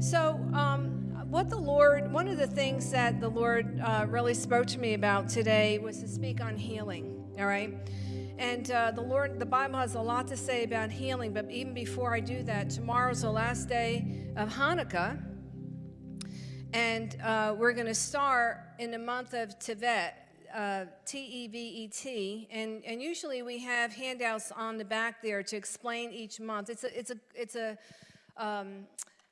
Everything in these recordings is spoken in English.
So, um, what the Lord, one of the things that the Lord uh, really spoke to me about today was to speak on healing, all right? And uh, the Lord, the Bible has a lot to say about healing, but even before I do that, tomorrow's the last day of Hanukkah. And uh, we're going to start in the month of Tevet, uh, T-E-V-E-T, and, and usually we have handouts on the back there to explain each month. It's a, it's a, it's a um,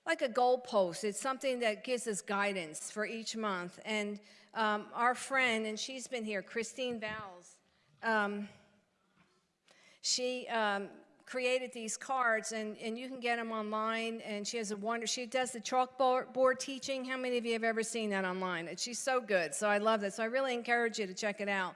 like a goalpost. It's something that gives us guidance for each month. And um, our friend, and she's been here, Christine Valls, um, she um, created these cards, and, and you can get them online. And she has a wonder. She does the chalkboard teaching. How many of you have ever seen that online? And she's so good. So I love that. So I really encourage you to check it out.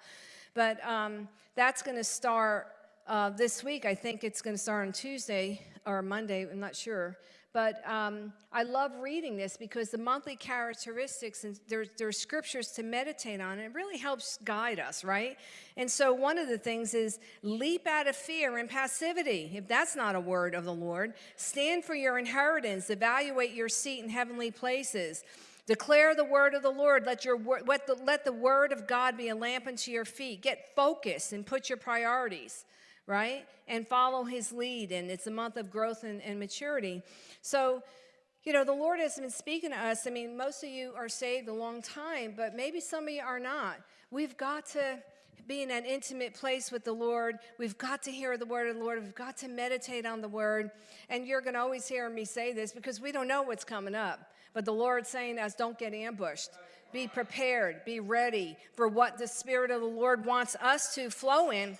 But um, that's going to start uh, this week. I think it's going to start on Tuesday or Monday. I'm not sure. But um, I love reading this because the monthly characteristics and there's, there's scriptures to meditate on. And it really helps guide us, right? And so one of the things is leap out of fear and passivity. If that's not a word of the Lord, stand for your inheritance. Evaluate your seat in heavenly places. Declare the word of the Lord. Let, your, let, the, let the word of God be a lamp unto your feet. Get focused and put your priorities right? And follow his lead. And it's a month of growth and, and maturity. So, you know, the Lord has been speaking to us. I mean, most of you are saved a long time, but maybe some of you are not. We've got to be in an intimate place with the Lord. We've got to hear the word of the Lord. We've got to meditate on the word. And you're going to always hear me say this because we don't know what's coming up. But the Lord's saying to us, don't get ambushed. Be prepared. Be ready for what the Spirit of the Lord wants us to flow in.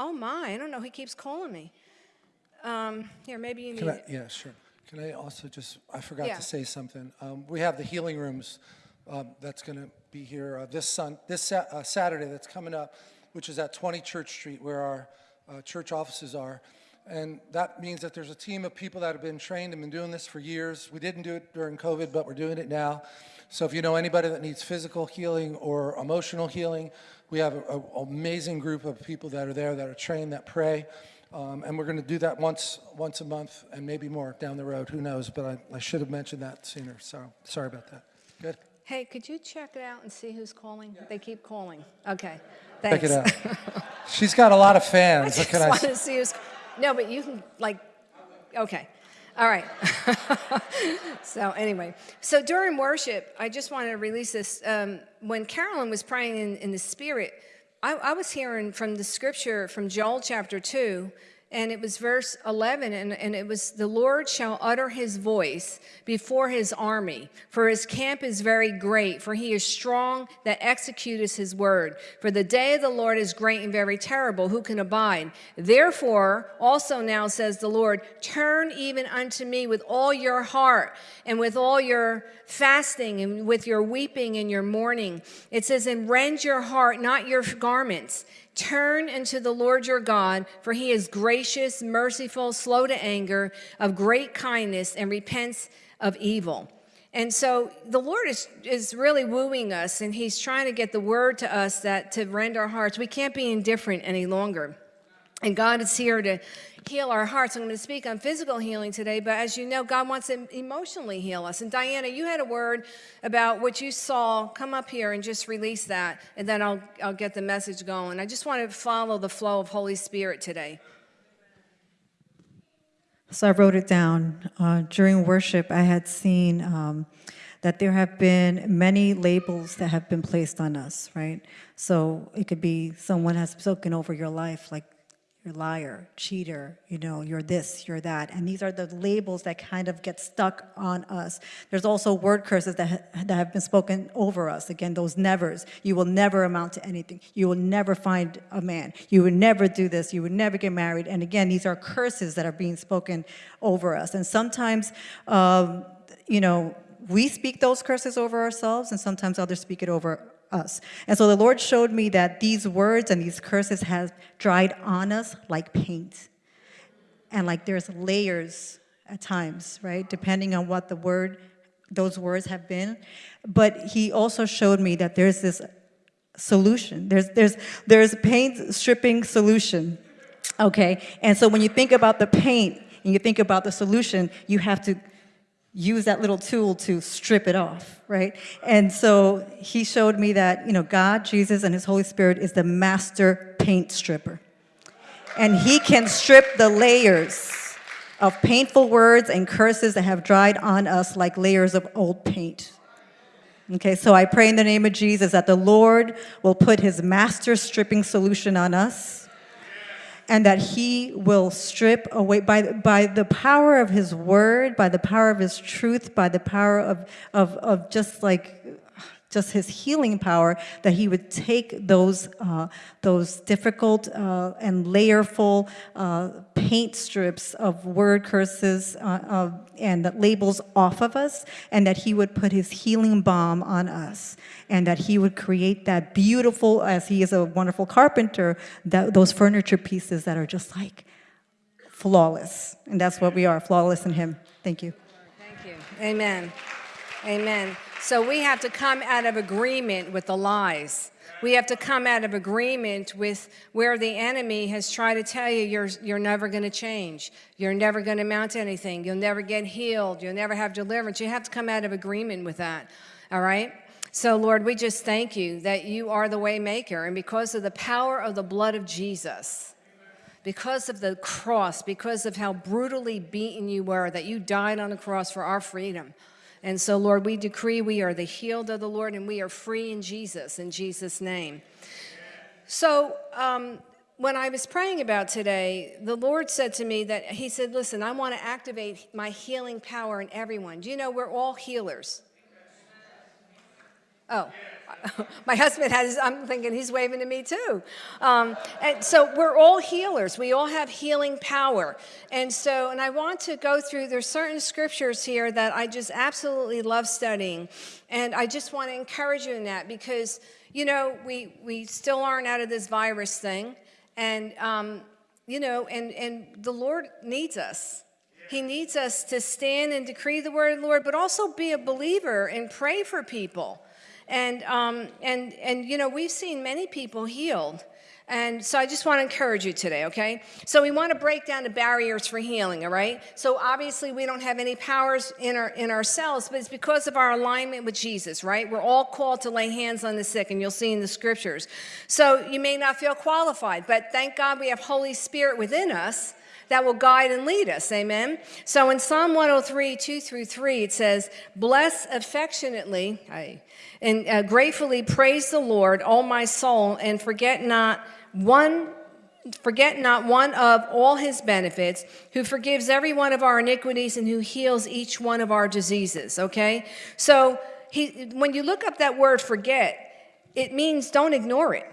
Oh my, I don't know. He keeps calling me. Um, here, maybe you need Can I, yeah, sure. Can I also just, I forgot Yeah. to say something. Um, we have the healing rooms um, that's going to be here uh, this, sun, this sa uh, Saturday that's coming up, which is at 20 Church Street where our uh, church offices are. And that means that there's a team of people that have been trained and been doing this for years. We didn't do it during COVID, but we're doing it now. So if you know anybody that needs physical healing or emotional healing, we have an amazing group of people that are there that are trained, that pray. Um, and we're going to do that once once a month and maybe more down the road. Who knows? But I, I should have mentioned that sooner. So sorry about that. Good. Hey, could you check it out and see who's calling? They keep calling. Okay, Thanks. Check it out. She's got a lot of I fans. What just can I want to see who's, no, but you can, like, okay. All right. so anyway, so during worship, I just wanted to release this. Um, when Carolyn was praying in, in the spirit, I, I was hearing from the scripture from Joel chapter 2, and it was verse 11 and, and it was the lord shall utter his voice before his army for his camp is very great for he is strong that executeth his word. For the day of the lord is great and very terrible. Who can abide? Therefore also now says the lord turn even unto me with all your heart and with all your fasting and with your weeping and your mourning. It says and rend your heart not your garments Turn unto the Lord your God, for he is gracious, merciful, slow to anger, of great kindness, and repents of evil. And so the Lord is, is really wooing us, and he's trying to get the word to us that to rend our hearts. We can't be indifferent any longer. And God is here to heal our hearts. I'm going to speak on physical healing today, but as you know, God wants to emotionally heal us. And Diana, you had a word about what you saw. Come up here and just release that, and then I'll, I'll get the message going. I just want to follow the flow of Holy Spirit today. So I wrote it down. Uh, during worship, I had seen um, that there have been many labels that have been placed on us, right? So it could be someone has spoken over your life, like you're liar, cheater, you know, you're this, you're that. And these are the labels that kind of get stuck on us. There's also word curses that, ha that have been spoken over us. Again, those nevers. You will never amount to anything. You will never find a man. You would never do this. You would never get married. And again, these are curses that are being spoken over us. And sometimes, um, you know, we speak those curses over ourselves and sometimes others speak it over us. And so the Lord showed me that these words and these curses have dried on us like paint. And like there's layers at times, right? Depending on what the word, those words have been. But he also showed me that there's this solution. There's, there's, there's paint stripping solution, okay? And so when you think about the paint and you think about the solution, you have to use that little tool to strip it off, right? And so he showed me that, you know, God, Jesus, and his Holy Spirit is the master paint stripper. And he can strip the layers of painful words and curses that have dried on us like layers of old paint. Okay, so I pray in the name of Jesus that the Lord will put his master stripping solution on us and that he will strip away by, by the power of his word, by the power of his truth, by the power of, of, of just like just his healing power, that he would take those, uh, those difficult uh, and layerful uh, paint strips of word curses uh, and labels off of us, and that he would put his healing balm on us, and that he would create that beautiful, as he is a wonderful carpenter, that, those furniture pieces that are just like flawless. And that's what we are, flawless in him. Thank you. Thank you. Amen. Amen. So we have to come out of agreement with the lies. We have to come out of agreement with where the enemy has tried to tell you you're, you're never going to change. You're never going to mount anything. You'll never get healed. You'll never have deliverance. You have to come out of agreement with that. All right? So, Lord, we just thank you that you are the way maker. And because of the power of the blood of Jesus, because of the cross, because of how brutally beaten you were, that you died on the cross for our freedom, and so, Lord, we decree we are the healed of the Lord and we are free in Jesus, in Jesus' name. So, um, when I was praying about today, the Lord said to me that He said, Listen, I want to activate my healing power in everyone. Do you know we're all healers? Oh. my husband has, I'm thinking he's waving to me too. Um, and so we're all healers. We all have healing power. And so, and I want to go through, there's certain scriptures here that I just absolutely love studying. And I just want to encourage you in that because, you know, we, we still aren't out of this virus thing. And, um, you know, and, and the Lord needs us. He needs us to stand and decree the word of the Lord, but also be a believer and pray for people. And, um, and, and, you know, we've seen many people healed. And so I just want to encourage you today, okay? So we want to break down the barriers for healing, all right? So obviously we don't have any powers in, our, in ourselves, but it's because of our alignment with Jesus, right? We're all called to lay hands on the sick, and you'll see in the scriptures. So you may not feel qualified, but thank God we have Holy Spirit within us that will guide and lead us. Amen. So in Psalm 103, 2 through 3, it says, Bless affectionately and uh, gratefully praise the Lord, O my soul, and forget not one forget not one of all his benefits, who forgives every one of our iniquities and who heals each one of our diseases. Okay? So he, when you look up that word forget, it means don't ignore it.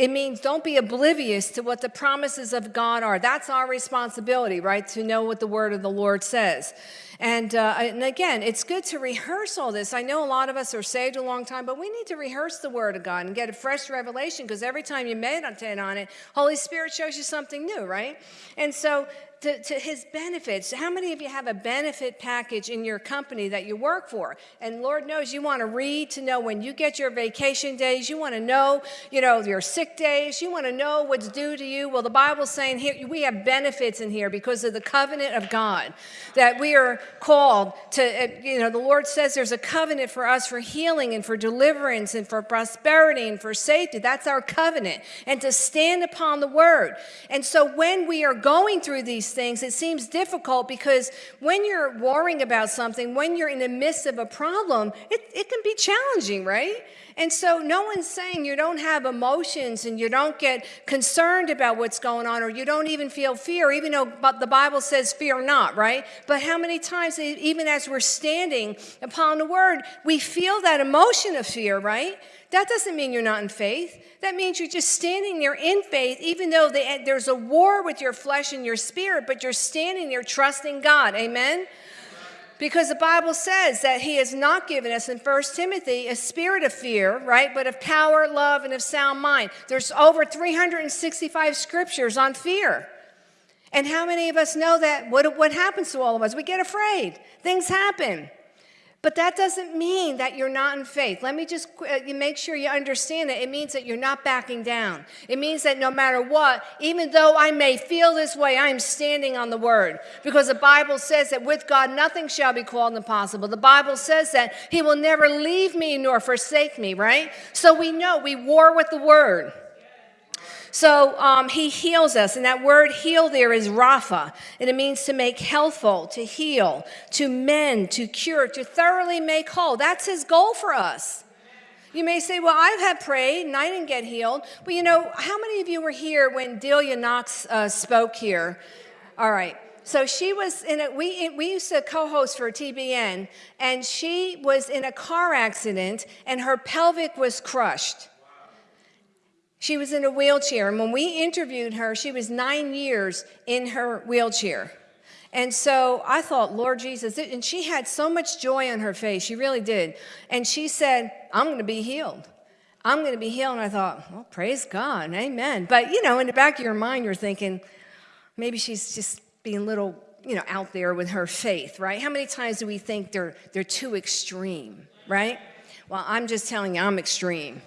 It means don't be oblivious to what the promises of God are. That's our responsibility, right? To know what the word of the Lord says. And, uh, and again, it's good to rehearse all this. I know a lot of us are saved a long time, but we need to rehearse the word of God and get a fresh revelation because every time you meditate on it, Holy Spirit shows you something new, right? And so to, to, his benefits. How many of you have a benefit package in your company that you work for? And Lord knows you want to read to know when you get your vacation days, you want to know, you know, your sick days, you want to know what's due to you. Well, the Bible's saying here we have benefits in here because of the covenant of God that we are called to, uh, you know, the Lord says there's a covenant for us for healing and for deliverance and for prosperity and for safety. That's our covenant. And to stand upon the word. And so when we are going through these things, it seems difficult because when you're worrying about something, when you're in the midst of a problem, it, it can be challenging, right? And so no one's saying you don't have emotions and you don't get concerned about what's going on or you don't even feel fear, even though the Bible says fear not, right? But how many times, even as we're standing upon the word, we feel that emotion of fear, right? That doesn't mean you're not in faith. That means you're just standing there in faith, even though eh, there's a war with your flesh and your spirit, but you're standing there trusting God. Amen? Because the Bible says that He has not given us in 1 Timothy a spirit of fear, right? But of power, love, and of sound mind. There's over 365 scriptures on fear. And how many of us know that? What, what happens to all of us? We get afraid. Things happen. But that doesn't mean that you're not in faith. Let me just uh, make sure you understand it. It means that you're not backing down. It means that no matter what, even though I may feel this way, I am standing on the word. Because the Bible says that with God nothing shall be called impossible. The Bible says that He will never leave me nor forsake me, right? So we know we war with the word. So um, he heals us, and that word heal there is Rapha, and it means to make healthful, to heal, to mend, to cure, to thoroughly make whole. That's his goal for us. You may say, Well, I've had prayed and I didn't get healed. Well, you know, how many of you were here when Delia Knox uh, spoke here? All right. So she was in a, we, we used to co host for TBN, and she was in a car accident and her pelvic was crushed. She was in a wheelchair, and when we interviewed her, she was nine years in her wheelchair. And so I thought, Lord Jesus, and she had so much joy on her face, she really did. And she said, I'm going to be healed. I'm going to be healed. And I thought, well, praise God, amen. But, you know, in the back of your mind, you're thinking, maybe she's just being a little, you know, out there with her faith, right? How many times do we think they're, they're too extreme, right? Well, I'm just telling you, I'm extreme.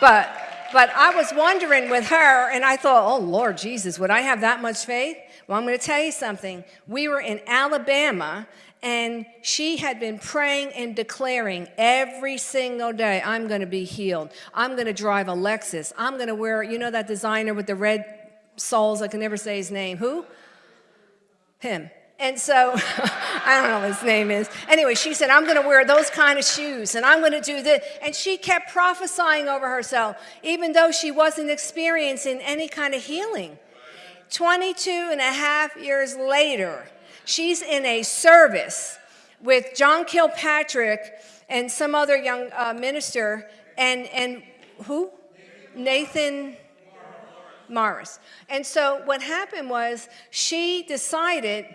But but I was wondering with her, and I thought, oh, Lord Jesus, would I have that much faith? Well, I'm going to tell you something. We were in Alabama, and she had been praying and declaring every single day, I'm going to be healed. I'm going to drive a Lexus. I'm going to wear, you know, that designer with the red soles, I can never say his name. Who? Him. And so, I don't know what his name is. Anyway, she said, I'm going to wear those kind of shoes and I'm going to do this. And she kept prophesying over herself, even though she wasn't experiencing any kind of healing. 22 and a half years later, she's in a service with John Kilpatrick and some other young uh, minister, and, and who? Nathan Morris. And so what happened was she decided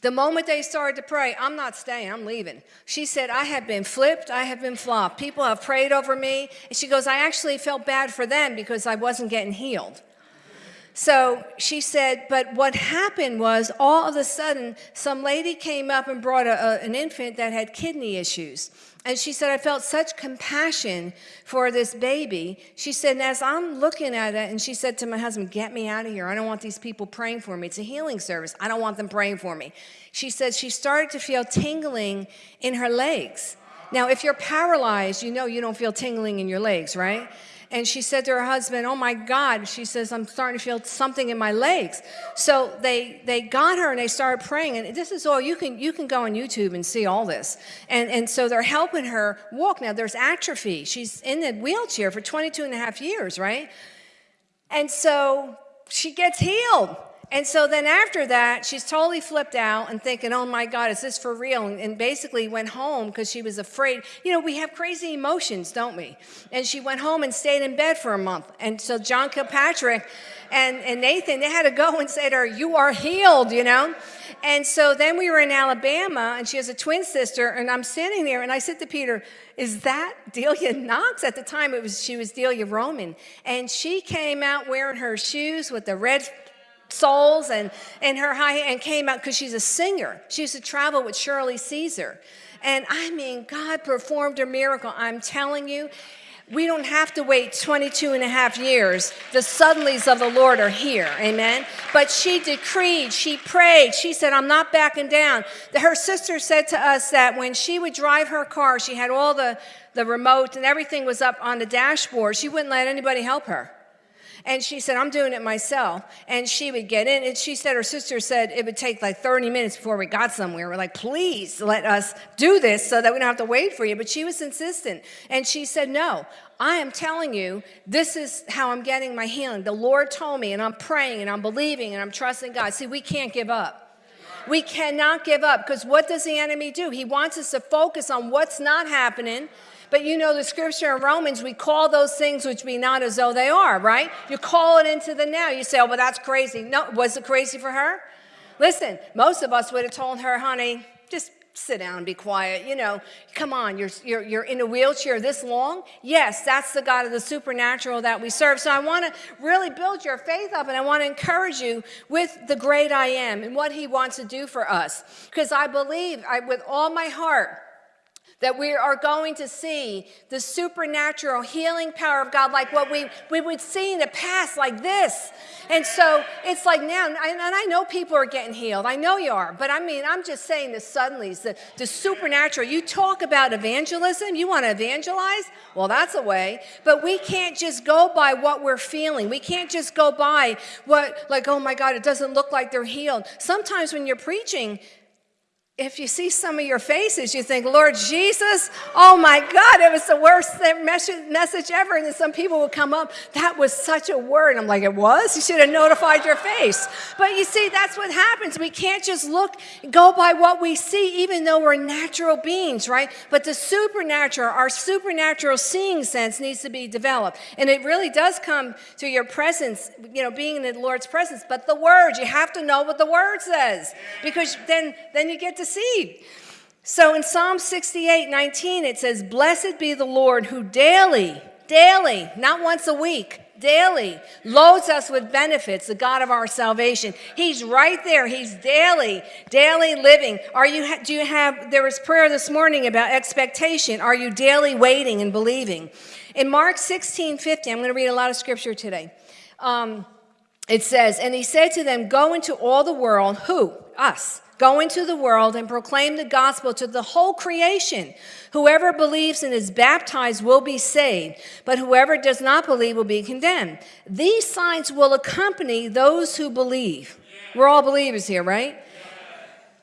the moment they started to pray, I'm not staying, I'm leaving. She said, I have been flipped, I have been flopped. People have prayed over me. And she goes, I actually felt bad for them because I wasn't getting healed. So she said, but what happened was all of a sudden, some lady came up and brought a, a, an infant that had kidney issues. And she said, I felt such compassion for this baby. She said, as I'm looking at it, and she said to my husband, Get me out of here. I don't want these people praying for me. It's a healing service. I don't want them praying for me. She said she started to feel tingling in her legs. Now, if you're paralyzed, you know you don't feel tingling in your legs, right? And she said to her husband, Oh my God, she says, I'm starting to feel something in my legs. So they, they got her and they started praying. And this is all, you can, you can go on YouTube and see all this. And, and so they're helping her walk. Now there's atrophy. She's in the wheelchair for 22 and a half years, right? And so she gets healed. And so then after that, she's totally flipped out and thinking, oh my God, is this for real? And basically went home because she was afraid. You know, we have crazy emotions, don't we? And she went home and stayed in bed for a month. And so John Kilpatrick and, and Nathan, they had to go and say to her, you are healed, you know? And so then we were in Alabama, and she has a twin sister, and I'm standing there, and I said to Peter, is that Delia Knox? At the time, it was she was Delia Roman, and she came out wearing her shoes with the red soles and, and her high and came out because she's a singer. She used to travel with Shirley Caesar. And I mean, God performed a miracle. I'm telling you, we don't have to wait 22 and a half years. The suddenlies of the Lord are here. Amen. But she decreed, she prayed, she said, I'm not backing down. Her sister said to us that when she would drive her car, she had all the, the remote and everything was up on the dashboard. She wouldn't let anybody help her. And she said, I'm doing it myself. And she would get in. And she said, her sister said it would take like 30 minutes before we got somewhere. We're like, please let us do this so that we don't have to wait for you. But she was insistent. And she said, no, I am telling you, this is how I'm getting my healing. The Lord told me, and I'm praying, and I'm believing, and I'm trusting God. See, we can't give up. We cannot give up because what does the enemy do? He wants us to focus on what's not happening but you know the scripture in Romans, we call those things which be not as though they are, right? You call it into the now. You say, oh, but that's crazy. No, was it crazy for her? Listen, most of us would have told her, honey, just sit down, be quiet. You know, come on, you're, you're, you're in a wheelchair this long? Yes, that's the God of the supernatural that we serve. So I want to really build your faith up and I want to encourage you with the great I am and what he wants to do for us. Because I believe I, with all my heart, that we are going to see the supernatural healing power of God like what we, we would see in the past, like this. And so it's like now, and I know people are getting healed. I know you are. But I mean, I'm just saying the suddenlies, the, the supernatural. You talk about evangelism, you want to evangelize? Well, that's a way. But we can't just go by what we're feeling. We can't just go by what, like, oh my God, it doesn't look like they're healed. Sometimes when you're preaching, if you see some of your faces, you think, Lord Jesus, oh my God, it was the worst message ever. And then some people would come up, that was such a word. I'm like, it was? You should have notified your face. But you see, that's what happens. We can't just look, go by what we see, even though we're natural beings, right? But the supernatural, our supernatural seeing sense needs to be developed. And it really does come to your presence, you know, being in the Lord's presence. But the word, you have to know what the word says because then, then you get to seed. So in Psalm 68 19, it says, Blessed be the Lord who daily, daily, not once a week, daily loads us with benefits, the God of our salvation. He's right there. He's daily, daily living. Are you, do you have, there was prayer this morning about expectation. Are you daily waiting and believing? In Mark 16 50, I'm going to read a lot of scripture today. Um, it says, And he said to them, Go into all the world, who? Us Go into the world and proclaim the gospel to the whole creation. Whoever believes and is baptized will be saved, but whoever does not believe will be condemned. These signs will accompany those who believe. We're all believers here, right?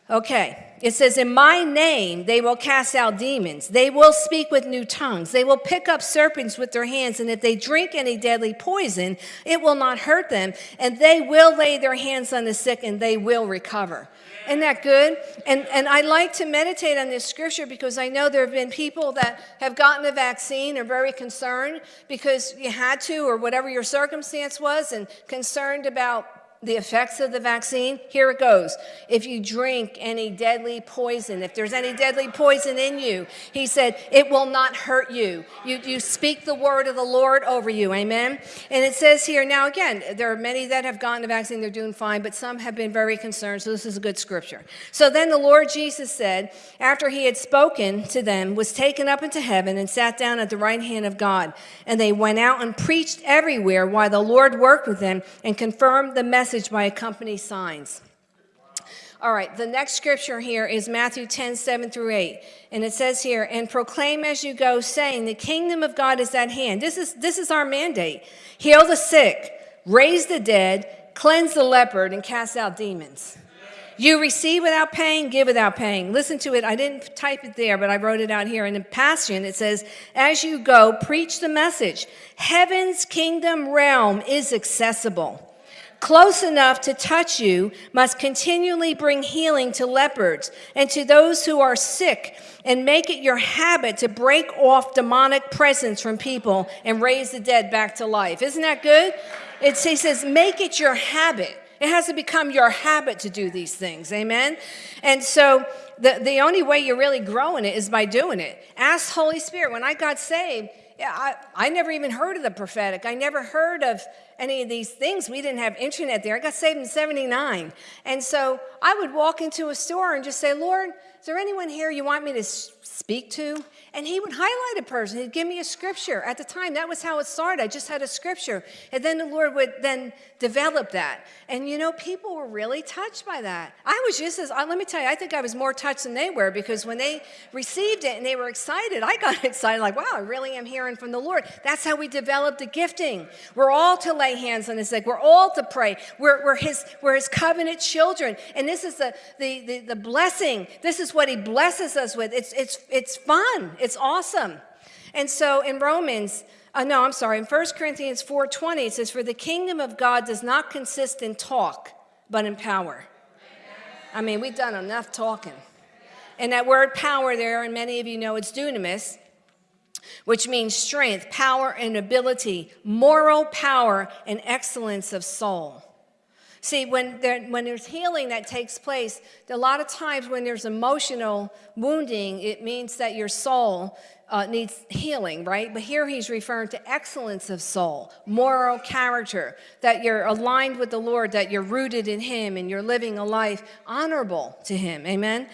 Okay. It says, In my name they will cast out demons. They will speak with new tongues. They will pick up serpents with their hands. And if they drink any deadly poison, it will not hurt them. And they will lay their hands on the sick and they will recover. Isn't that good? And, and I like to meditate on this scripture because I know there have been people that have gotten a vaccine are very concerned because you had to or whatever your circumstance was and concerned about the effects of the vaccine, here it goes. If you drink any deadly poison, if there's any deadly poison in you, he said, it will not hurt you. You, you speak the word of the Lord over you. Amen. And it says here, now again, there are many that have gotten the vaccine, they're doing fine, but some have been very concerned. So this is a good scripture. So then the Lord Jesus said, after he had spoken to them, was taken up into heaven and sat down at the right hand of God. And they went out and preached everywhere while the Lord worked with them and confirmed the message message by accompanying signs. All right, the next scripture here is Matthew 10, 7 through 8. And it says here, and proclaim as you go, saying, the kingdom of God is at hand. This is, this is our mandate. Heal the sick, raise the dead, cleanse the leopard, and cast out demons. You receive without paying, give without paying. Listen to it. I didn't type it there, but I wrote it out here. In the Passion, it says, As you go, preach the message. Heaven's kingdom realm is accessible close enough to touch you must continually bring healing to lepers and to those who are sick and make it your habit to break off demonic presence from people and raise the dead back to life. Isn't that good? It, he says, make it your habit. It has to become your habit to do these things. Amen? And so the, the only way you're really growing it is by doing it. Ask Holy Spirit. When I got saved, I, I never even heard of the prophetic. I never heard of any of these things. We didn't have internet there. I got saved in 79. And so I would walk into a store and just say, Lord, is there anyone here you want me to speak to? And he would highlight a person. He'd give me a scripture. At the time, that was how it started. I just had a scripture. And then the Lord would then develop that. And you know, people were really touched by that. I was just as, uh, let me tell you, I think I was more touched than they were because when they received it and they were excited, I got excited like, wow, I really am hearing from the Lord. That's how we developed the gifting. We're all to lay hands on the sick. We're all to pray. We're, we're, his, we're his covenant children. And this is the, the, the, the blessing. This is what he blesses us with. It's, it's, it's fun. It's awesome. And so in Romans, uh, no, I'm sorry, in 1 Corinthians 4.20, it says, For the kingdom of God does not consist in talk, but in power. I mean, we've done enough talking. And that word power there, and many of you know it's dunamis, which means strength, power, and ability, moral power, and excellence of soul. See, when, there, when there's healing that takes place, a lot of times when there's emotional wounding, it means that your soul uh, needs healing, right? But here he's referring to excellence of soul, moral character, that you're aligned with the Lord, that you're rooted in him, and you're living a life honorable to him. Amen?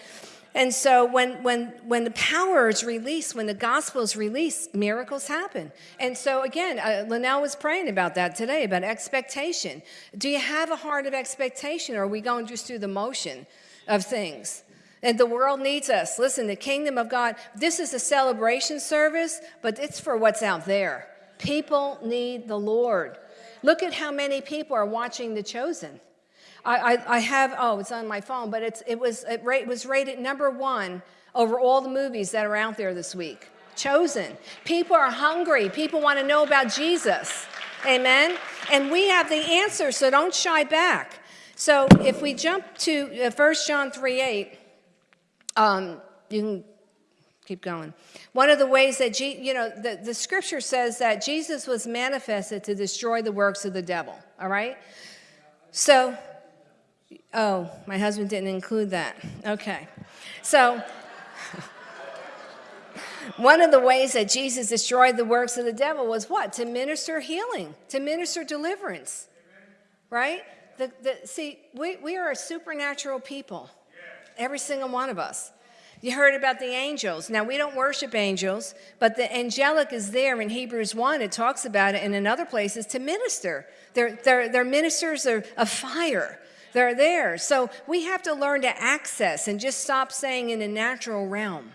And so when, when, when the power is released, when the gospel is released, miracles happen. And so again, uh, Linnell was praying about that today, about expectation. Do you have a heart of expectation or are we going just through the motion of things? And the world needs us. Listen, the kingdom of God, this is a celebration service, but it's for what's out there. People need the Lord. Look at how many people are watching The Chosen. I, I, I have, oh, it's on my phone, but it's, it, was, it, was rated number one over all the movies that are out there this week. Chosen. People are hungry. People want to know about Jesus. Amen? And we have the answer, so don't shy back. So if we jump to uh, 1 John 3 8, um, you can keep going. One of the ways that, you know, the, the scripture says that Jesus was manifested to destroy the works of the devil, all right? So, oh, my husband didn't include that. Okay. So, one of the ways that Jesus destroyed the works of the devil was what? To minister healing, to minister deliverance, right? The, the, see, we, we are a supernatural people, every single one of us. You heard about the angels. Now, we don't worship angels, but the angelic is there in Hebrews 1. It talks about it, and in other places to minister. They're, they're, they're ministers of, of fire. They're there. So we have to learn to access and just stop saying in the natural realm.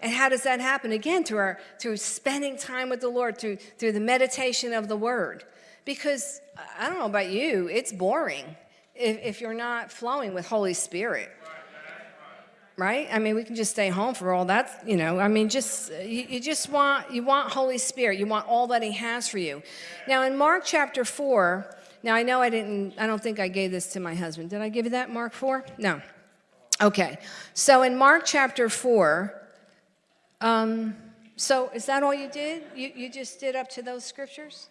And how does that happen? Again, through, our, through spending time with the Lord, through, through the meditation of the Word. Because I don't know about you, it's boring if, if you're not flowing with Holy Spirit. Right? I mean, we can just stay home for all that, you know. I mean, just you, you just want you want Holy Spirit. You want all that He has for you. Now, in Mark chapter four, now I know I didn't. I don't think I gave this to my husband. Did I give you that, Mark four? No. Okay. So in Mark chapter four, um, so is that all you did? You, you just did up to those scriptures?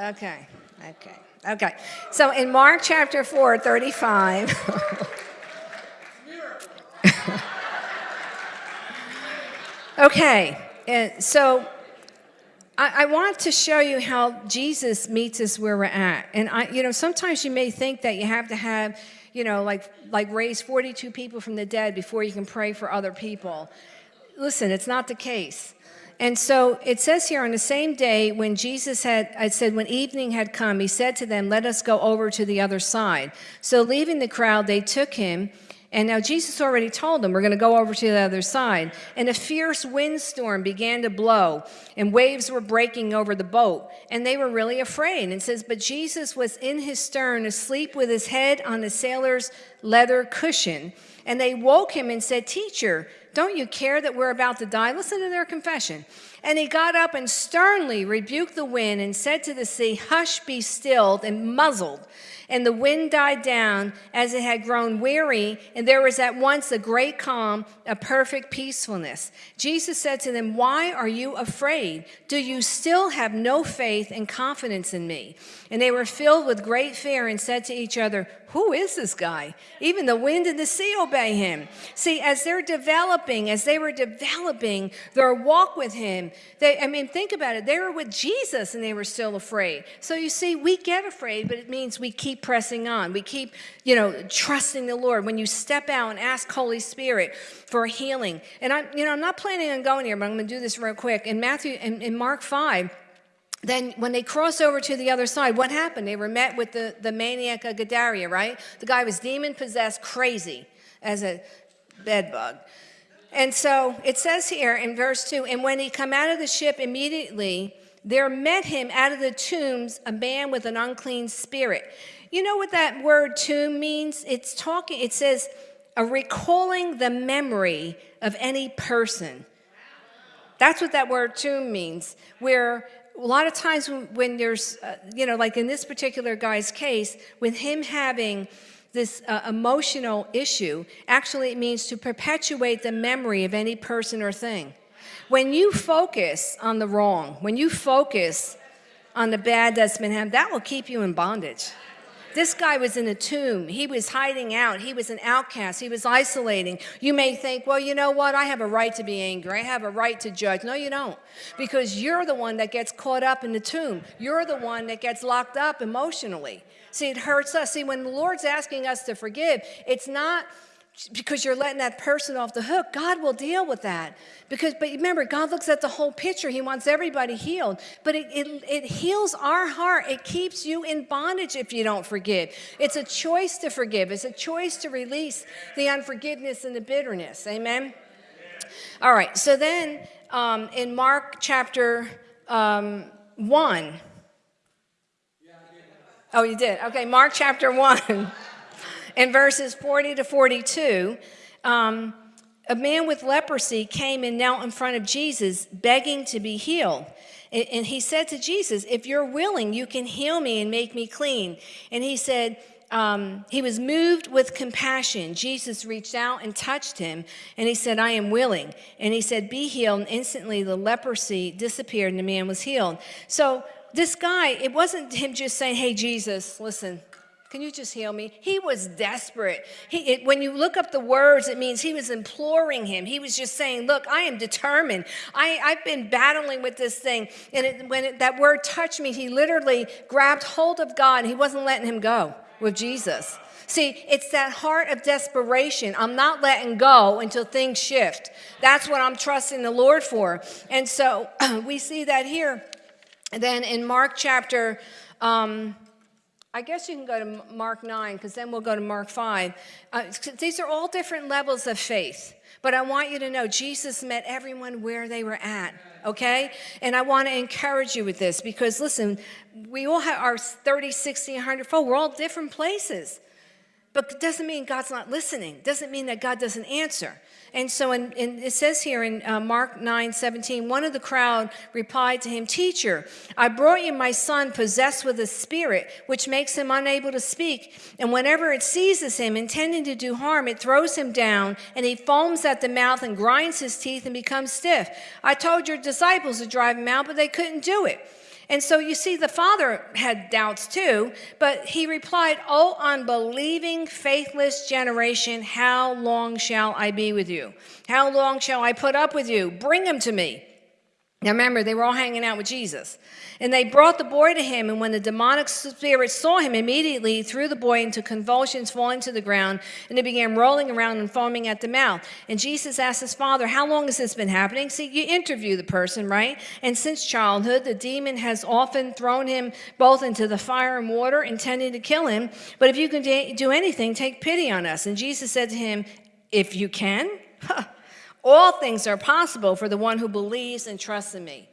Okay, okay, okay. So in Mark chapter 4, 35. okay, and so I, I want to show you how Jesus meets us where we're at. And I, you know, sometimes you may think that you have to have, you know, like like raise 42 people from the dead before you can pray for other people. Listen, it's not the case. And so it says here on the same day when Jesus had, I said, when evening had come, he said to them, Let us go over to the other side. So leaving the crowd, they took him. And now Jesus already told them, We're going to go over to the other side. And a fierce windstorm began to blow, and waves were breaking over the boat. And they were really afraid. And it says, But Jesus was in his stern, asleep with his head on the sailor's leather cushion. And they woke him and said, Teacher, don't you care that we're about to die? Listen to their confession. And he got up and sternly rebuked the wind and said to the sea, Hush, be stilled, and muzzled. And the wind died down as it had grown weary, and there was at once a great calm, a perfect peacefulness. Jesus said to them, Why are you afraid? Do you still have no faith and confidence in me? And they were filled with great fear and said to each other, Who is this guy? Even the wind and the sea obey him. See, as they're developing, as they were developing their walk with him, they, I mean, think about it. They were with Jesus and they were still afraid. So you see, we get afraid, but it means we keep pressing on. We keep, you know, trusting the Lord. When you step out and ask Holy Spirit for healing. And I'm, you know, I'm not planning on going here, but I'm going to do this real quick. In Matthew, in, in Mark 5, then when they cross over to the other side, what happened? They were met with the, the maniac of Gadara, right? The guy was demon possessed, crazy as a bedbug. And so it says here in verse 2 And when he come out of the ship immediately, there met him out of the tombs a man with an unclean spirit. You know what that word tomb means? It's talking, it says, a recalling the memory of any person. That's what that word tomb means, where a lot of times when there's, uh, you know, like in this particular guy's case, with him having this uh, emotional issue, actually it means to perpetuate the memory of any person or thing. When you focus on the wrong, when you focus on the bad that's been happened, that will keep you in bondage. This guy was in a tomb. He was hiding out. He was an outcast. He was isolating. You may think, well, you know what? I have a right to be angry. I have a right to judge. No, you don't. Because you're the one that gets caught up in the tomb. You're the one that gets locked up emotionally. See, it hurts us. See, when the Lord's asking us to forgive, it's not because you're letting that person off the hook. God will deal with that. Because, but remember, God looks at the whole picture. He wants everybody healed. But it, it, it heals our heart. It keeps you in bondage if you don't forgive. It's a choice to forgive. It's a choice to release the unforgiveness and the bitterness. Amen. All right. So then, um, in Mark chapter um, one. Oh, you did. Okay, Mark chapter one. in verses 40 to 42, um, a man with leprosy came and knelt in front of Jesus, begging to be healed. And he said to Jesus, If you're willing, you can heal me and make me clean. And he said, um, he was moved with compassion. Jesus reached out and touched him, and he said, I am willing. And he said, Be healed. And instantly the leprosy disappeared, and the man was healed. So, this guy, it wasn't him just saying, Hey, Jesus, listen, can you just heal me? He was desperate. He, it, when you look up the words, it means he was imploring him. He was just saying, Look, I am determined. I, I've been battling with this thing. And it, when it, that word touched me, he literally grabbed hold of God. He wasn't letting him go with Jesus. See, it's that heart of desperation. I'm not letting go until things shift. That's what I'm trusting the Lord for. And so we see that here. And then in Mark chapter, um, I guess you can go to Mark 9 because then we'll go to Mark 5. Uh, these are all different levels of faith. But I want you to know Jesus met everyone where they were at, okay? And I want to encourage you with this because listen, we all have our 30, 60, 100 fold. We're all different places. But it doesn't mean God's not listening. It doesn't mean that God doesn't answer. And so in, in, it says here in uh, Mark 9 17, one of the crowd replied to him, Teacher, I brought you my son possessed with a spirit, which makes him unable to speak. And whenever it seizes him, intending to do harm, it throws him down, and he foams at the mouth and grinds his teeth and becomes stiff. I told your disciples to drive him out, but they couldn't do it. And so you see, the father had doubts too, but he replied, Oh, unbelieving, faithless generation, how long shall I be with you? How long shall I put up with you? Bring him to me. Now remember, they were all hanging out with Jesus. And they brought the boy to him, and when the demonic spirit saw him, immediately he threw the boy into convulsions, falling to the ground, and he began rolling around and foaming at the mouth. And Jesus asked his father, How long has this been happening? See, you interview the person, right? And since childhood, the demon has often thrown him both into the fire and water, intending to kill him. But if you can do anything, take pity on us. And Jesus said to him, If you can, All things are possible for the one who believes and trusts in me.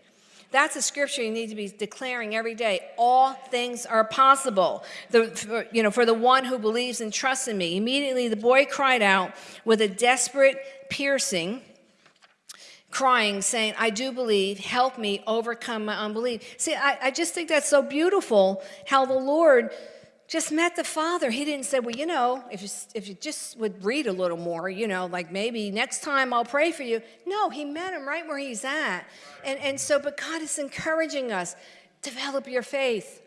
That's a scripture you need to be declaring every day. All things are possible. The, for, you know, for the one who believes and trusts in me. Immediately the boy cried out with a desperate piercing, crying, saying, I do believe, help me overcome my unbelief. See, I, I just think that's so beautiful how the Lord just met the father. He didn't say, well, you know, if you, if you just would read a little more, you know, like maybe next time I'll pray for you. No, he met him right where he's at. And, and so, but God is encouraging us, develop your faith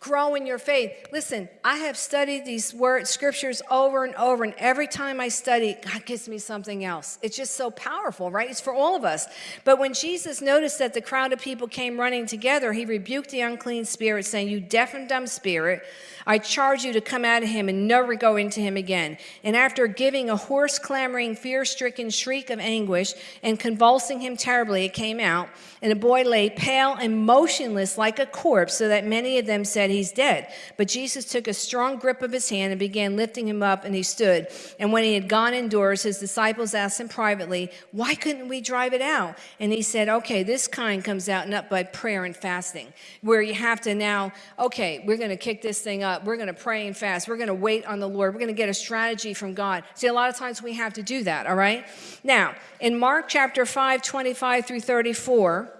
grow in your faith. Listen, I have studied these words, scriptures over and over, and every time I study, God gives me something else. It's just so powerful, right? It's for all of us. But when Jesus noticed that the crowd of people came running together, he rebuked the unclean spirit, saying, You deaf and dumb spirit, I charge you to come out of him and never go into him again. And after giving a hoarse, clamoring, fear stricken shriek of anguish and convulsing him terribly, it came out, and the boy lay pale and motionless like a corpse, so that many of them said, He's dead. But Jesus took a strong grip of his hand and began lifting him up, and he stood. And when he had gone indoors, his disciples asked him privately, Why couldn't we drive it out? And he said, Okay, this kind comes out not by prayer and fasting, where you have to now, okay, we're going to kick this thing up. We're going to pray and fast. We're going to wait on the Lord. We're going to get a strategy from God. See, a lot of times we have to do that, all right? Now, in Mark chapter 5, 25 through 34,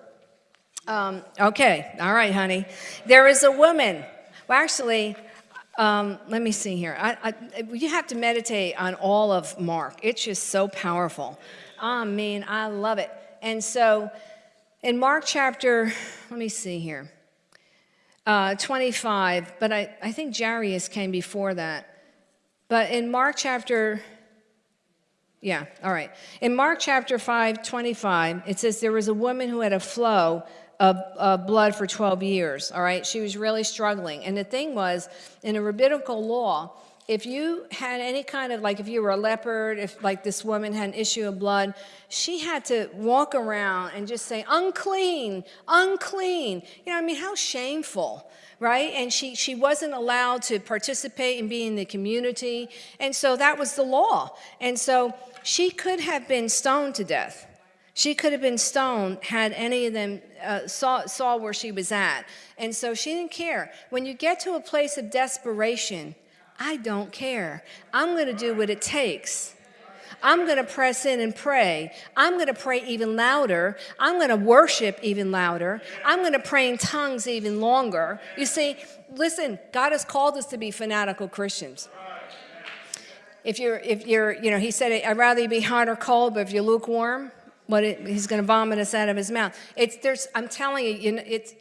um, okay, all right, honey. There is a woman. Well, actually, um, let me see here. I, I, you have to meditate on all of Mark. It's just so powerful. I mean, I love it. And so, in Mark chapter, let me see here. Uh, 25, but I, I think Jairus came before that. But in Mark chapter, yeah, all right. In Mark chapter 5, 25, it says there was a woman who had a flow of, of blood for 12 years, all right? She was really struggling. And the thing was, in a rabbinical law, if you had any kind of, like if you were a leopard, if like this woman had an issue of blood, she had to walk around and just say, unclean, unclean. You know, I mean, how shameful, right? And she, she wasn't allowed to participate and be in the community. And so that was the law. And so she could have been stoned to death. She could have been stoned had any of them uh, saw, saw where she was at. And so she didn't care. When you get to a place of desperation, I don't care. I'm going to do what it takes. I'm going to press in and pray. I'm going to pray even louder. I'm going to worship even louder. I'm going to pray in tongues even longer. You see, listen, God has called us to be fanatical Christians. If you're, if you're, you know, he said, I'd rather you be hot or cold, but if you're lukewarm, what it, he's going to vomit us out of his mouth. It's there's I'm telling you, you know, it's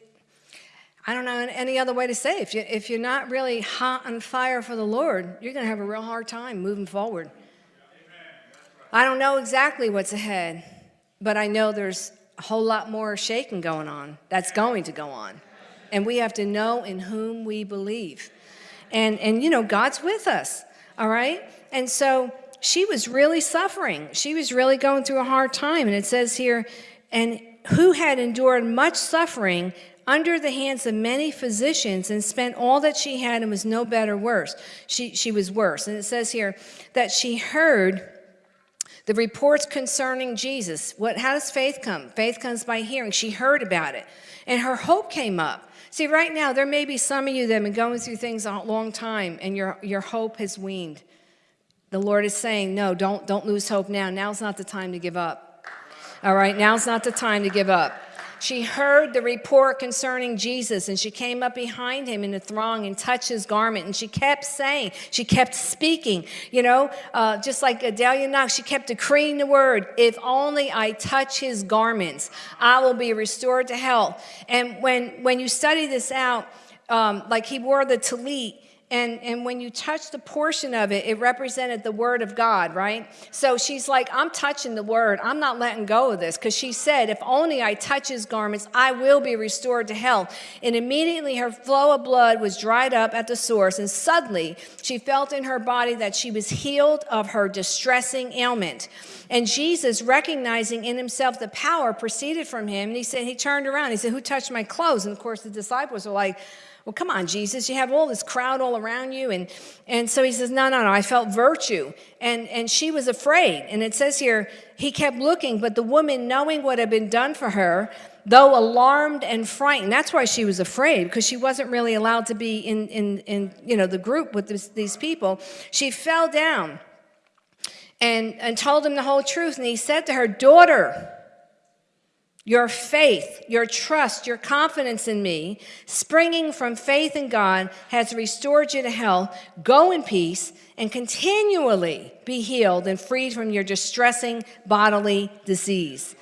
I don't know any other way to say. If you if you're not really hot on fire for the Lord, you're going to have a real hard time moving forward. I don't know exactly what's ahead, but I know there's a whole lot more shaking going on. That's going to go on. And we have to know in whom we believe. And and you know, God's with us. All right? And so she was really suffering. She was really going through a hard time. And it says here, and who had endured much suffering under the hands of many physicians and spent all that she had and was no better worse. She, she was worse. And it says here that she heard the reports concerning Jesus. What, how does faith come? Faith comes by hearing. She heard about it. And her hope came up. See, right now, there may be some of you that have been going through things a long time and your, your hope has weaned. The Lord is saying, no, don't, don't lose hope now. Now's not the time to give up. All right, now's not the time to give up. She heard the report concerning Jesus and she came up behind him in the throng and touched his garment. And she kept saying, she kept speaking, you know, uh, just like Adalia Knox, she kept decreeing the word if only I touch his garments, I will be restored to health. And when, when you study this out, um, like he wore the tallit, and, and when you touch the portion of it, it represented the word of God, right? So she's like, I'm touching the word. I'm not letting go of this. Because she said, if only I touch his garments, I will be restored to health. And immediately her flow of blood was dried up at the source. And suddenly she felt in her body that she was healed of her distressing ailment. And Jesus, recognizing in himself the power proceeded from him, and he said, he turned around. He said, Who touched my clothes? And of course, the disciples were like, well, come on, Jesus, you have all this crowd all around you. And, and so he says, no, no, no, I felt virtue. And, and she was afraid. And it says here, he kept looking, but the woman, knowing what had been done for her, though alarmed and frightened, that's why she was afraid, because she wasn't really allowed to be in, in, in you know, the group with this, these people. She fell down and, and told him the whole truth. And he said to her, daughter, your faith, your trust, your confidence in me, springing from faith in God, has restored you to health. Go in peace and continually be healed and freed from your distressing bodily disease.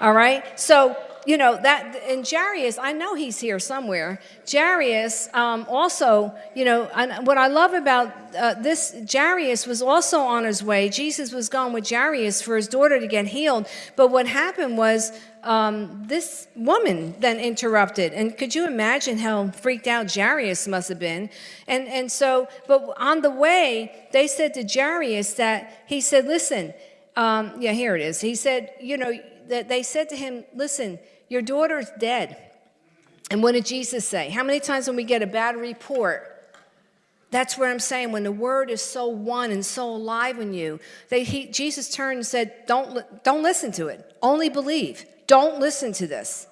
All right? So you know, that, and Jairus, I know he's here somewhere. Jairus um, also, you know, what I love about uh, this, Jairus was also on his way. Jesus was gone with Jairus for his daughter to get healed. But what happened was um, this woman then interrupted. And could you imagine how freaked out Jairus must have been? And, and so, but on the way, they said to Jairus that, he said, listen, um, yeah, here it is. He said, you know, that they said to him, listen, your daughter's dead. And what did Jesus say? How many times when we get a bad report, that's what I'm saying. When the word is so one and so alive in you, they, he, Jesus turned and said, don't, don't listen to it. Only believe. Don't listen to this.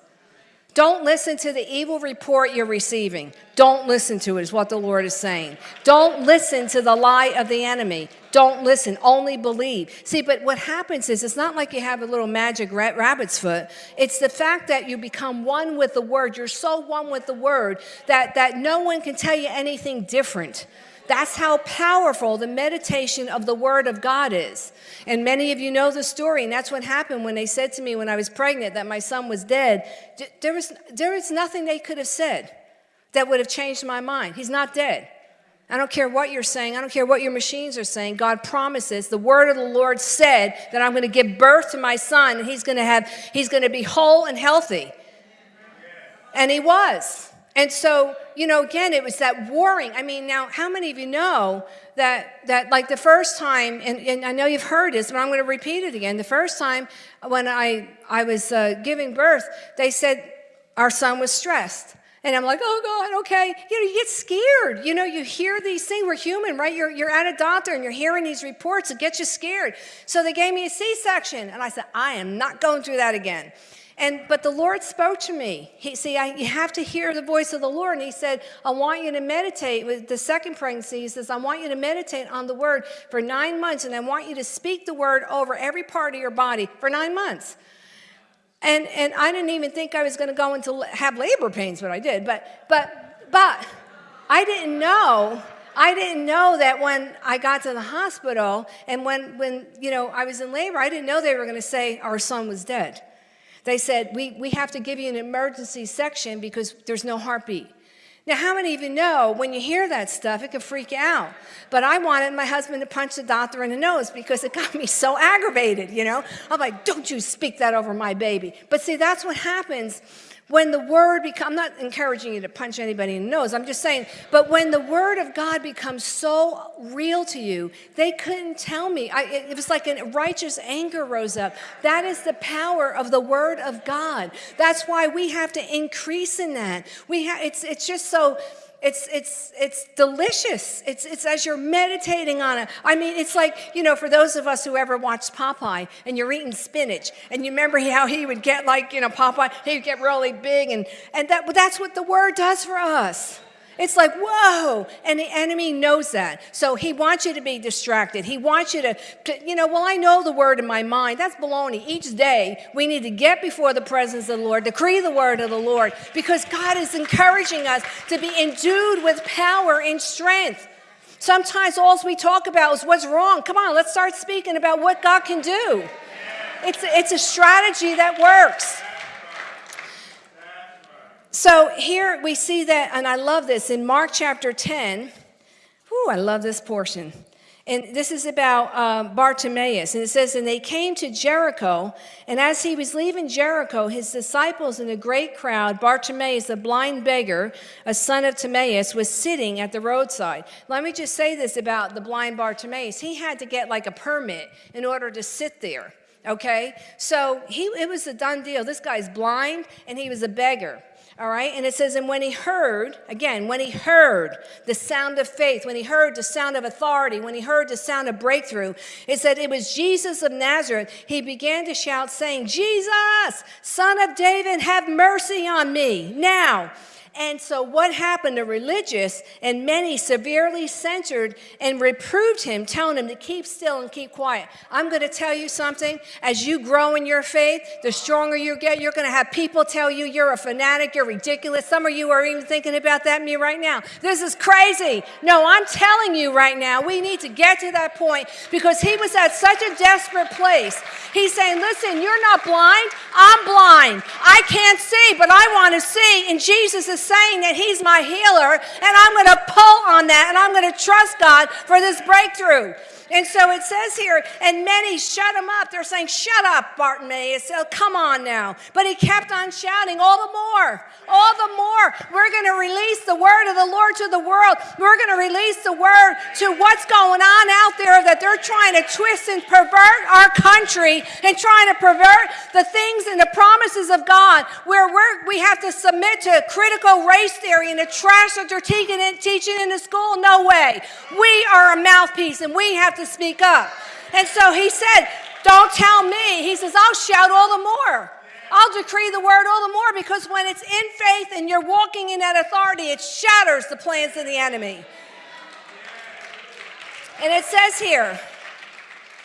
Don't listen to the evil report you're receiving. Don't listen to it, is what the Lord is saying. Don't listen to the lie of the enemy. Don't listen, only believe. See, but what happens is it's not like you have a little magic rabbit's foot. It's the fact that you become one with the word. You're so one with the word that, that no one can tell you anything different. That's how powerful the meditation of the Word of God is. And many of you know the story, and that's what happened when they said to me when I was pregnant that my son was dead. There was, there was nothing they could have said. that would have changed my mind. He's not dead. I don't care what you're saying. I don't care what your machines are saying. God promises. The word of the Lord said that I'm going to give birth to my son and he's going to have he's going to be whole and healthy. And he was. And so, you know, again, it was that warring. I mean, now, how many of you know that, that like the first time, and, and I know you've heard this, but I'm going to repeat it again. The first time when I, I was uh, giving birth, they said our son was stressed. And I'm like, oh God, okay. You know, you get scared. You know, you hear these things. We're human, right? You're, you're at a doctor and you're hearing these reports. It gets you scared. So they gave me a C-section. And I said, I am not going through that again. And but the Lord spoke to me. He see, I, you have to hear the voice of the Lord. And He said, I want you to meditate. With the second pregnancy, He says, I want you to meditate on the Word for nine months, and I want you to speak the Word over every part of your body for nine months. And and I didn't even think I was going to go into have labor pains, but I did. But but but I didn't know I didn't know that when I got to the hospital and when, when you know, I was in labor, I didn't know they were going to say our son was dead. They said, we, we have to give you an emergency section because there's no heartbeat. Now, how many of you know when you hear that stuff, it can freak you out? But I wanted my husband to punch the doctor in the nose because it got me so aggravated, you know? I'm like, don't you speak that over my baby. But see, that's what happens when the word becomes, I'm not encouraging you to punch anybody in the nose, I'm just saying, but when the word of God becomes so real to you, they couldn't tell me. I, it was like a righteous anger rose up. That is the power of the word of God. That's why we have to increase in that. We have, it's, it's just so, it's, it's, it's delicious. It's, it's as you're meditating on it. I mean, it's like, you know, for those of us who ever watched Popeye and you're eating spinach and you remember how he would get like, you know, Popeye, he would get really big and, and that, that's what the word does for us. It's like, whoa. And the enemy knows that. So he wants you to be distracted. He wants you to, to, you know, well, I know the word in my mind. That's baloney. Each day we need to get before the presence of the Lord, decree the word of the Lord, because God is encouraging us to be endued with power and strength. Sometimes all we talk about is what's wrong. Come on, let's start speaking about what God can do. It's, it's a strategy that works. So here we see that, and I love this in Mark chapter 10. Whew, I love this portion. And this is about um, Bartimaeus. And it says, And they came to Jericho, and as he was leaving Jericho, his disciples and a great crowd, Bartimaeus, a blind beggar, a son of Timaeus, was sitting at the roadside. Let me just say this about the blind Bartimaeus. He had to get like a permit in order to sit there. Okay? So he, it was a done deal. This guy's blind, and he was a beggar. All right, and it says, and when he heard, again, when he heard the sound of faith, when he heard the sound of authority, when he heard the sound of breakthrough, it said it was Jesus of Nazareth. He began to shout, saying, Jesus, son of David, have mercy on me. Now, and so, what happened? The religious and many severely censured and reproved him, telling him to keep still and keep quiet. I'm going to tell you something. As you grow in your faith, the stronger you get, you're going to have people tell you you're a fanatic, you're ridiculous. Some of you are even thinking about that me right now. This is crazy. No, I'm telling you right now, we need to get to that point because he was at such a desperate place. He's saying, Listen, you're not blind. I'm blind. I can't see, but I want to see. And Jesus is saying that He's my healer, and I'm going to pull on that, and I'm going to trust God for this breakthrough. And so it says here, and many shut him up. They're saying, Shut up, Bartimaeus. Oh, come on now. But he kept on shouting, All the more, all the more. We're going to release the word of the Lord to the world. We're going to release the word to what's going on out there that they're trying to twist and pervert our country and trying to pervert the things and the promises of God where we're, we have to submit to critical race theory and the trash that they're teaching in, teaching in the school. No way. We are a mouthpiece and we have to speak up. And so he said, Don't tell me. He says, I'll shout all the more. I'll decree the word all the more because when it's in faith and you're walking in that authority, it shatters the plans of the enemy. And it says here,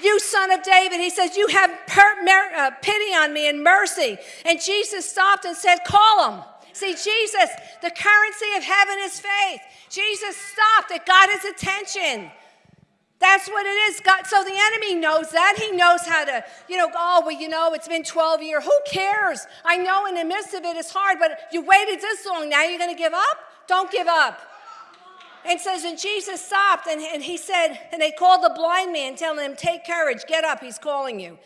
you son of David, he says, you have uh, pity on me and mercy. And Jesus stopped and said, call him. See, Jesus, the currency of heaven is faith. Jesus stopped. It got his attention. That's what it is. God, so the enemy knows that. He knows how to, you know, oh, well, you know, it's been 12 years. Who cares? I know in the midst of it it's hard, but you waited this long. Now you're going to give up? Don't give up. And says, and Jesus stopped and, and he said, and they called the blind man, telling him, Take courage, get up, he's calling you.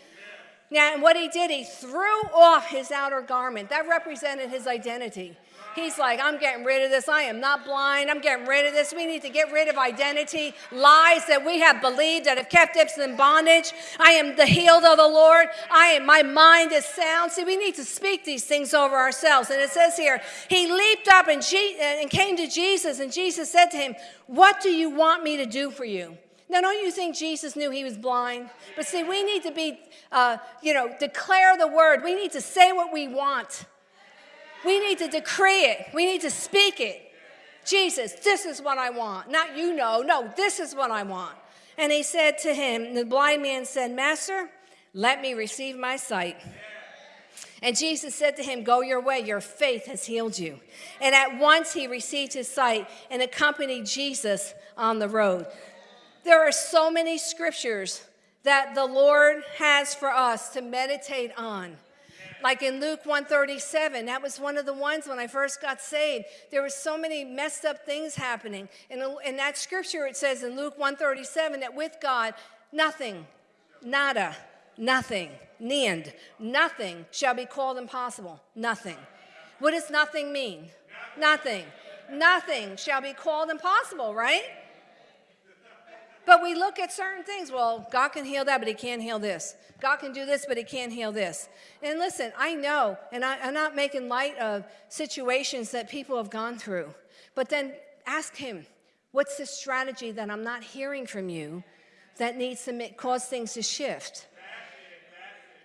Now, and what he did, he threw off his outer garment. That represented his identity. He's like, I'm getting rid of this. I am not blind. I'm getting rid of this. We need to get rid of identity, lies that we have believed that have kept us in bondage. I am the healed of the Lord. I am, my mind is sound. See, we need to speak these things over ourselves. And it says here, he leaped up and, Je- and came to Jesus, and Jesus said to him, What do you want me to do for you? Now, don't you think Jesus knew he was blind? But see, we need to be, uh, you know, declare the word. We need to say what we want. We need to decree it. We need to speak it. Jesus, this is what I want. Not you know. No, this is what I want. And he said to him, the blind man said, Master, let me receive my sight. And Jesus said to him, Go your way, your faith has healed you. And at once he received his sight and accompanied Jesus on the road. There are so many scriptures that the Lord has for us to meditate on. Like in Luke 137, that was one of the ones when I first got saved. There were so many messed up things happening. And in that scripture, it says in Luke 137 that with God, nothing, nada, nothing, niend, nothing shall be called impossible. Nothing. What does nothing mean? Nothing. Nothing shall be called impossible, right? But we look at certain things. Well, God can heal that, but He can't heal this. God can do this, but He can't heal this. And listen, I know, and I, am not making light of situations that people have gone through, but then ask Him, what's the strategy that I'm not hearing from you that needs to make, cause things to shift?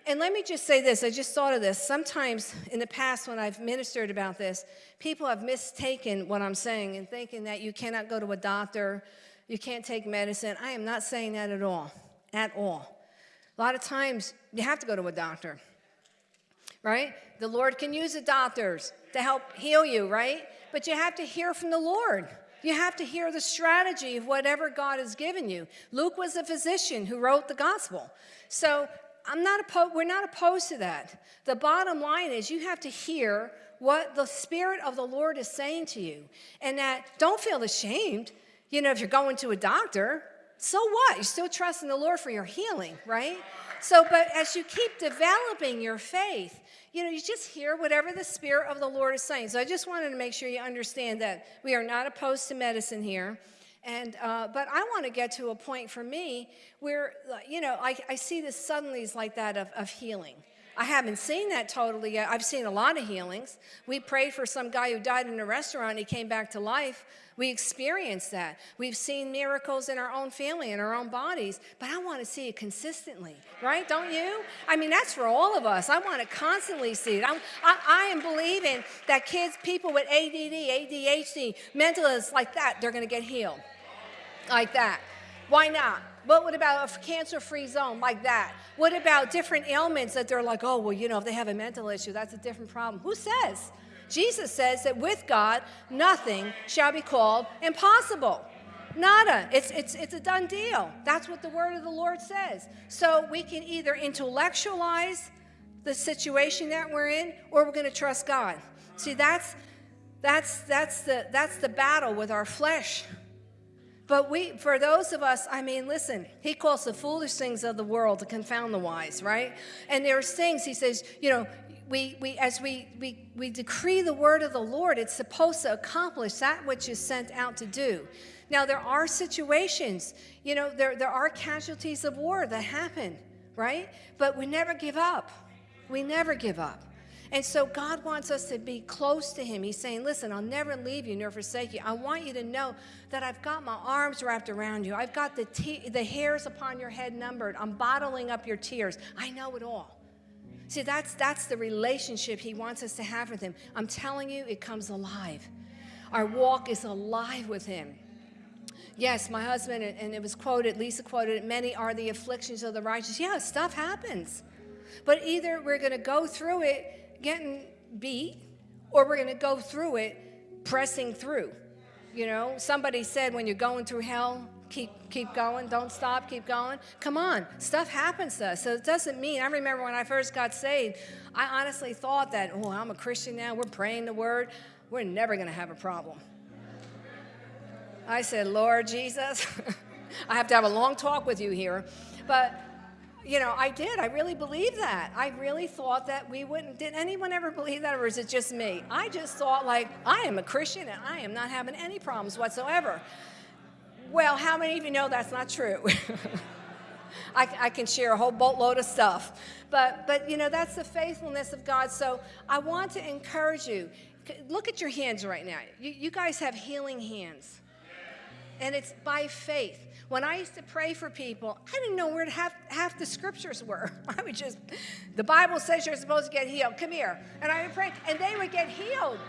And let me just say this I just thought of this. Sometimes in the past, when I've ministered about this, people have mistaken what I'm saying and thinking that you cannot go to a doctor you can't take medicine. I am not saying that at all, at all. A lot of times you have to go to a doctor, right? The Lord can use the doctors to help heal you, right? But you have to hear from the Lord. You have to hear the strategy of whatever God has given you. Luke was a physician who wrote the gospel. So I'm not opposed, we're not opposed to that. The bottom line is you have to hear what the Spirit of the Lord is saying to you. And that don't feel ashamed. You know, if you're going to a doctor, so what? You're still trusting the Lord for your healing, right? So, but as you keep developing your faith, you know, you just hear whatever the Spirit of the Lord is saying. So I just wanted to make sure you understand that we are not opposed to medicine here. And, uh, but I want to get to a point for me where, you know, I, I see the suddenlies like that of, of healing. I haven't seen that totally yet. I've seen a lot of healings. We prayed for some guy who died in a restaurant. He came back to life. We experience that. We've seen miracles in our own family, in our own bodies, but I want to see it consistently, right? Don't you? I mean, that's for all of us. I want to constantly see it. I'm, I, I am believing that kids, people with ADD, ADHD, mental illness like that, they're going to get healed like that. Why not? But what about a cancer-free zone like that? What about different ailments that they're like, oh, well, you know, if they have a mental issue, that's a different problem. Who says? Jesus says that with God, nothing shall be called impossible. Nada. It's, it's, it's a done deal. That's what the word of the Lord says. So we can either intellectualize the situation that we're in or we're going to trust God. See, that's, that's, that's, the, that's the battle with our flesh. But we, for those of us, I mean, listen, he calls the foolish things of the world to confound the wise, right? And there's things, he says, you know, we, we, as we, we, we decree the word of the Lord, it's supposed to accomplish that which is sent out to do. Now, there are situations, you know, there, there are casualties of war that happen, right? But we never give up. We never give up. And so God wants us to be close to Him. He's saying, Listen, I'll never leave you nor forsake you. I want you to know that I've got my arms wrapped around you. I've got the, the hairs upon your head numbered. I'm bottling up your tears. I know it all. See, that's, that's the relationship He wants us to have with Him. I'm telling you, it comes alive. Our walk is alive with Him. Yes, my husband, and it was quoted, Lisa quoted it, many are the afflictions of the righteous. Yeah, stuff happens. But either we're going to go through it getting beat or we're going to go through it pressing through. You know, somebody said when you're going through hell, keep keep going, don't stop, keep going. Come on, stuff happens to us. So it doesn't mean I remember when I first got saved, I honestly thought that, oh, I'm a Christian now, we're praying the word, we're never gonna have a problem. I said, Lord Jesus, I have to have a long talk with you here. But, you know, I did. I really believed that. I really thought that we wouldn't. Did anyone ever believe that, or is it just me? I just thought, like, I am a Christian and I am not having any problems whatsoever. Well, how many of you know that's not true? I, I, can share a whole boatload of stuff. But, but, you know, that's the faithfulness of God. So I want to encourage you. Look at your hands right now. You, you guys have healing hands. And it's by faith. When I used to pray for people, I didn't know where half, half the scriptures were. I would just, the Bible says you're supposed to get healed. Come here. And I would pray, and they would get healed.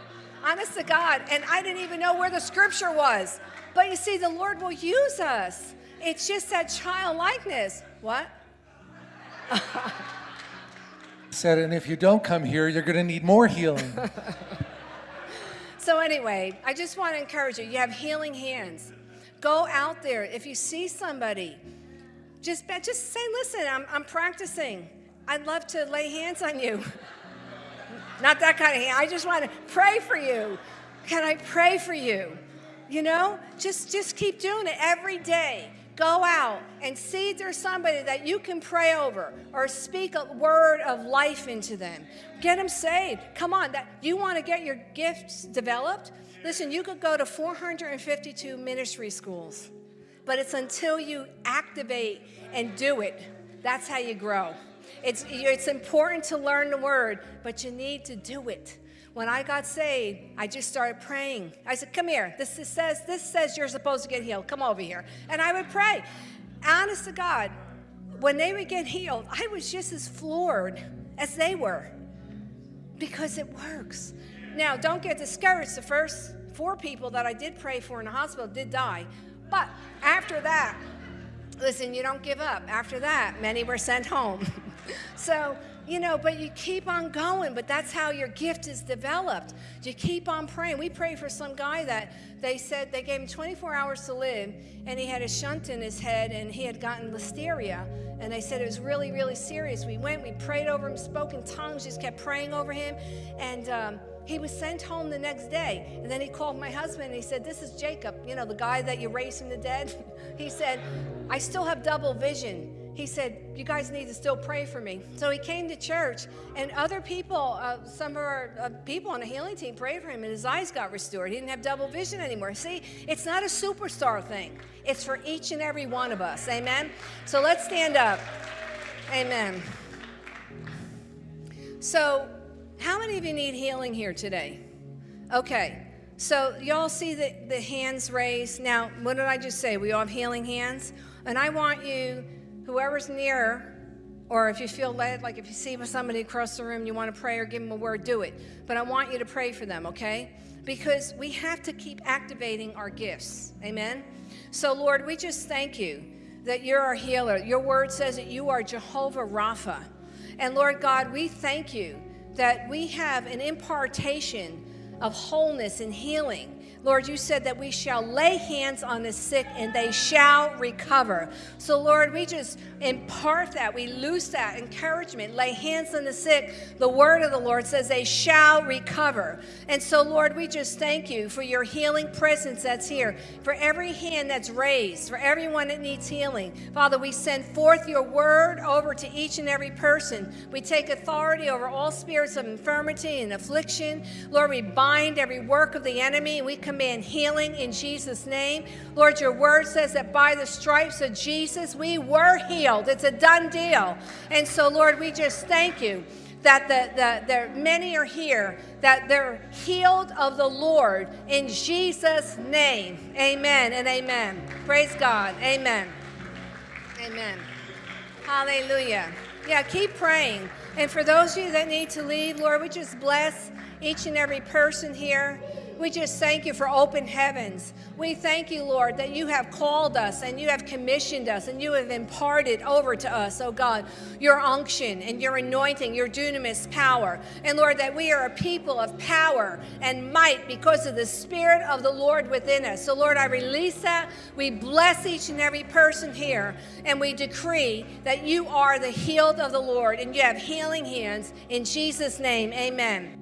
Honest to God. And I didn't even know where the scripture was. But you see, the Lord will use us. It's just that childlikeness. What? Said, and if you don't come here, you're going to need more healing. so, anyway, I just want to encourage you. You have healing hands. Go out there. If you see somebody, just, just say, listen, I'm, I'm practicing. I'd love to lay hands on you. Not that kind of hand. I just want to pray for you. Can I pray for you? You know, just, just keep doing it every day. Go out and see if there's somebody that you can pray over or speak a word of life into them. Get them saved. Come on, that you want to get your gifts developed? Listen, you could go to 452 ministry schools, but it's until you activate and do it, that's how you grow. It's, it's important to learn the word, but you need to do it. When I got saved, I just started praying. I said, "Come here. This, this says this says you're supposed to get healed. Come over here." And I would pray. Honest to God, when they would get healed, I was just as floored as they were because it works. Now, don't get discouraged. The first four people that I did pray for in the hospital did die. But after that, listen, you don't give up. After that, many were sent home. so you know, but you keep on going, but that's how your gift is developed. You keep on praying. We prayed for some guy that they said they gave him 24 hours to live, and he had a shunt in his head, and he had gotten listeria, and they said it was really, really serious. We went, we prayed over him, spoke in tongues, just kept praying over him, and um, he was sent home the next day. And then he called my husband and he said, This is Jacob, you know, the guy that you raised from the dead. he said, I still have double vision he said, You guys need to still pray for me. So he came to church, and other people, uh, some of our uh, people on the healing team prayed for him, and his eyes got restored. He didn't have double vision anymore. See, it's not a superstar thing, it's for each and every one of us. Amen? So let's stand up. Amen. So, how many of you need healing here today? Okay. So, y'all see the, the hands raised. Now, what did I just say? We all have healing hands. And I want you whoever's near, or if you feel led, like if you see somebody across the room, you want to pray or give them a word, do it. But I want you to pray for them, okay? Because we have to keep activating our gifts. Amen? So, Lord, we just thank you that you're our healer. Your word says that you are Jehovah Rapha. And Lord God, we thank you that we have an impartation of wholeness and healing Lord, you said that we shall lay hands on the sick and they shall recover. So, Lord, we just impart that. We loose that encouragement. Lay hands on the sick. The word of the Lord says they shall recover. And so, Lord, we just thank you for your healing presence that's here, for every hand that's raised, for everyone that needs healing. Father, we send forth your word over to each and every person. We take authority over all spirits of infirmity and affliction. Lord, we bind every work of the enemy we command healing in Jesus' name. Lord, your word says that by the stripes of Jesus, we were healed. It's a done deal. And so, Lord, we just thank you that the, the, the many are here, that they're healed of the Lord in Jesus' name. Amen and amen. Praise God. Amen. Amen. Hallelujah. Yeah, keep praying. And for those of you that need to leave, Lord, we just bless each and every person here. We just thank you for open heavens. We thank you, Lord, that you have called us and you have commissioned us and you have imparted over to us, oh God, your unction and your anointing, your dunamis power. And Lord, that we are a people of power and might because of the Spirit of the Lord within us. So, Lord, I release that. We bless each and every person here and we decree that you are the healed of the Lord and you have healing hands. In Jesus' name, amen.